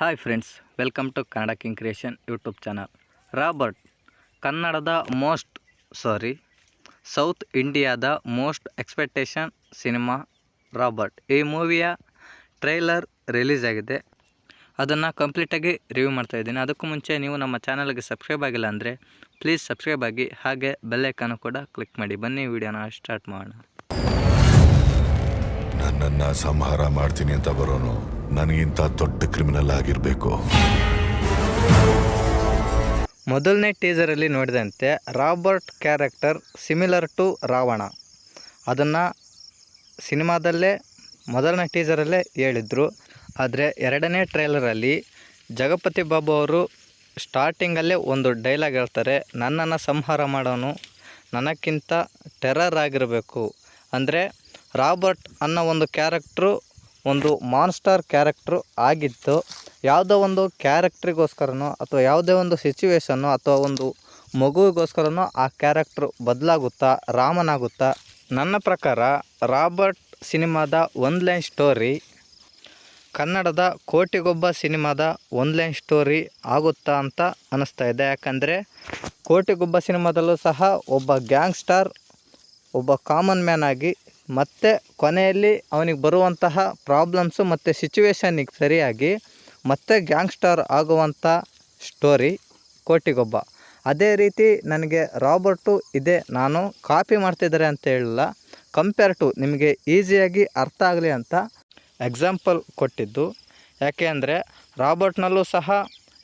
Hi friends, welcome to Kannada king creation YouTube channel. Robert, ಕನ್ನಡದ most, sorry, south ಇಂಡಿಯಾದ most expectation cinema Robert. ಈ ಮೂವಿಯ trailer release ಆಗಿದೆ. ಅದನ್ನು ಕಂಪ್ಲೀಟಾಗಿ ರಿವ್ಯೂ ಮಾಡ್ತಾ ಇದ್ದೀನಿ. ಅದಕ್ಕೂ ಮುಂಚೆ ನೀವು ನಮ್ಮ ಚಾನಲ್ಗೆ ಸಬ್ಸ್ಕ್ರೈಬ್ ಆಗಿಲ್ಲ ಅಂದರೆ ಪ್ಲೀಸ್ ಸಬ್ಸ್ಕ್ರೈಬ್ ಆಗಿ, ಹಾಗೆ ಬೆಲ್ಲೈಕನ್ನು ಕೂಡ ಕ್ಲಿಕ್ ಮಾಡಿ. ಬನ್ನಿ, ವಿಡಿಯೋನ ಸ್ಟಾರ್ಟ್ ಮಾಡೋಣ. ನನ್ನನ್ನು ಸಂಹಾರ ಮಾಡ್ತೀನಿ ಅಂತ ಬರೋನು. ನನಗಿಂತ ದೊಡ್ಡ ಕ್ರಿಮಿನಲ್ ಆಗಿರಬೇಕು. ಮೊದಲನೇ ಟೀಸರಲ್ಲಿ ನೋಡಿದಂತೆ Robert character similar to Ravana. ಅದನ್ನು ಸಿನಿಮಾದಲ್ಲೇ, ಮೊದಲನೇ ಟೀಸರಲ್ಲೇ ಹೇಳಿದರು. ಆದರೆ ಎರಡನೇ ಟ್ರೈಲರಲ್ಲಿ ಜಗಪತಿ ಬಾಬು ಅವರು ಸ್ಟಾರ್ಟಿಂಗಲ್ಲೇ ಒಂದು ಡೈಲಾಗ್ ಹೇಳ್ತಾರೆ, ನನ್ನನ್ನು ಸಂಹಾರ ಮಾಡೋನು, ನನಕ್ಕಿಂತ ಟೆರರ್ ಆಗಿರಬೇಕು. ಅಂದರೆ ರಾಬರ್ಟ್ ಅನ್ನೋ ಒಂದು ಕ್ಯಾರೆಕ್ಟ್ರು ಒಂದು ಮಾನ್ಸ್ಟರ್ ಕ್ಯಾರೆಕ್ಟ್ರು ಆಗಿತ್ತು. ಯಾವುದೋ ಒಂದು ಕ್ಯಾರೆಕ್ಟ್ರಿಗೋಸ್ಕರನೋ ಅಥವಾ ಯಾವುದೇ ಒಂದು ಸಿಚುವೇಶನ್ನು ಅಥವಾ ಒಂದು ಮಗುವಿಗೋಸ್ಕರನೋ ಆ ಕ್ಯಾರೆಕ್ಟ್ರು ಬದಲಾಗುತ್ತಾ, ರಾಮನಾಗುತ್ತಾ. ನನ್ನ ಪ್ರಕಾರ ರಾಬರ್ಟ್ ಸಿನಿಮಾದ ಒಂದು ಲೈನ್ ಸ್ಟೋರಿ ಕನ್ನಡದ ಕೋಟಿಗೊಬ್ಬ ಸಿನಿಮಾದ ಒಂದು ಲೈನ್ ಸ್ಟೋರಿ ಆಗುತ್ತಾ ಅಂತ ಅನ್ನಿಸ್ತಾ ಇದೆ. ಯಾಕಂದರೆ ಕೋಟಿಗೊಬ್ಬ ಸಿನಿಮಾದಲ್ಲೂ ಸಹ ಒಬ್ಬ ಗ್ಯಾಂಗ್ಸ್ಟಾರ್ ಒಬ್ಬ ಕಾಮನ್ ಮ್ಯಾನ್ ಆಗಿ ಮತ್ತೆ ಕೊನೆಯಲ್ಲಿ ಅವನಿಗೆ ಬರುವಂತಹ ಪ್ರಾಬ್ಲಮ್ಸು ಮತ್ತು ಸಿಚುವೇಶನ್ನಿಗೆ ಸರಿಯಾಗಿ ಮತ್ತೆ ಗ್ಯಾಂಗ್ಸ್ಟರ್ ಆಗುವಂಥ ಸ್ಟೋರಿ ಕೋಟಿಗೊಬ್ಬ. ಅದೇ ರೀತಿ ನನಗೆ ರಾಬರ್ಟು ಇದೆ, ನಾನು ಕಾಪಿ ಮಾಡ್ತಿದ್ದಾರೆ ಅಂತ ಹೇಳಲ್ಲ ಕಂಪೇರ್ ಟು ನಿಮಗೆ ಈಸಿಯಾಗಿ ಅರ್ಥ ಆಗಲಿ ಅಂತ ಎಕ್ಸಾಂಪಲ್ ಕೊಟ್ಟಿದ್ದು. ಯಾಕೆ ಅಂದರೆ ರಾಬರ್ಟ್ನಲ್ಲೂ ಸಹ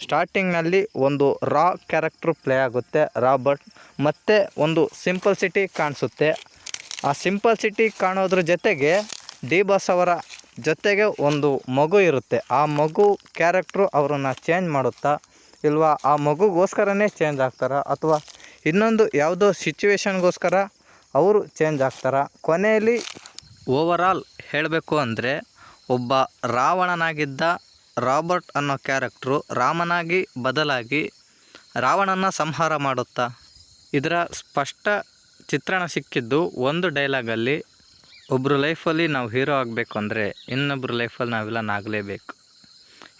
ಸ್ಟಾರ್ಟಿಂಗ್ನಲ್ಲಿ ಒಂದು ರಾ ಕ್ಯಾರೆಕ್ಟ್ರು ಪ್ಲೇ ಆಗುತ್ತೆ ರಾಬರ್ಟ್ ಮತ್ತು ಒಂದು ಸಿಂಪಲ್ಸಿಟಿ ಕಾಣಿಸುತ್ತೆ. ಆ ಸಿಂಪಲ್ ಸಿಟಿ ಕಾಣೋದ್ರ ಜೊತೆಗೆ ಡಿ ಬಾಸ್ ಅವರ ಜೊತೆಗೆ ಒಂದು ಮಗು ಇರುತ್ತೆ. ಆ ಮಗು ಕ್ಯಾರೆಕ್ಟ್ರು ಅವರನ್ನು ಚೇಂಜ್ ಮಾಡುತ್ತಾ, ಇಲ್ವಾ? ಆ ಮಗುಗೋಸ್ಕರನೇ ಚೇಂಜ್ ಆಗ್ತಾರಾ? ಅಥವಾ ಇನ್ನೊಂದು ಯಾವುದೋ ಸಿಚುವೇಶನ್ಗೋಸ್ಕರ ಅವರು ಚೇಂಜ್ ಆಗ್ತಾರಾ? ಕೊನೆಯಲ್ಲಿ ಓವರಾಲ್ ಹೇಳಬೇಕು ಅಂದರೆ ಒಬ್ಬ ರಾವಣನಾಗಿದ್ದ ರಾಬರ್ಟ್ ಅನ್ನೋ ಕ್ಯಾರೆಕ್ಟ್ರು ರಾಮನಾಗಿ ಬದಲಾಗಿ ರಾವಣನ ಸಂಹಾರ ಮಾಡುತ್ತಾ? ಇದರ ಸ್ಪಷ್ಟ ಚಿತ್ರಣ ಸಿಕ್ಕಿದ್ದು ಒಂದು ಡೈಲಾಗಲ್ಲಿ ಒಬ್ಬರು ಲೈಫಲ್ಲಿ ನಾವು ಹೀರೋ ಆಗಬೇಕು ಅಂದರೆ ಇನ್ನೊಬ್ಬರು ಲೈಫಲ್ಲಿ ನಾವೆಲ್ಲ ನಾಗಲೇಬೇಕು.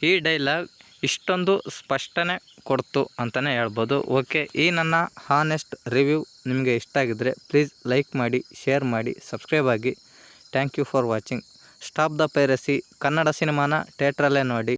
ಈ ಡೈಲಾಗ್ ಇಷ್ಟೊಂದು ಸ್ಪಷ್ಟನೆ ಕೊಡ್ತು ಅಂತಲೇ ಹೇಳ್ಬೋದು. ಓಕೆ ಈ ನನ್ನ ಹಾನೆಸ್ಟ್ ರಿವ್ಯೂ ನಿಮಗೆ ಇಷ್ಟ ಆಗಿದ್ದರೆ ಪ್ಲೀಸ್ ಲೈಕ್ ಮಾಡಿ ಶೇರ್ ಮಾಡಿ ಸಬ್ಸ್ಕ್ರೈಬ್ ಆಗಿ. Thank you for watching stop the piracy Kannada ಸಿನಿಮಾನ ಥಿಯೇಟ್ರಲ್ಲೇ ನೋಡಿ.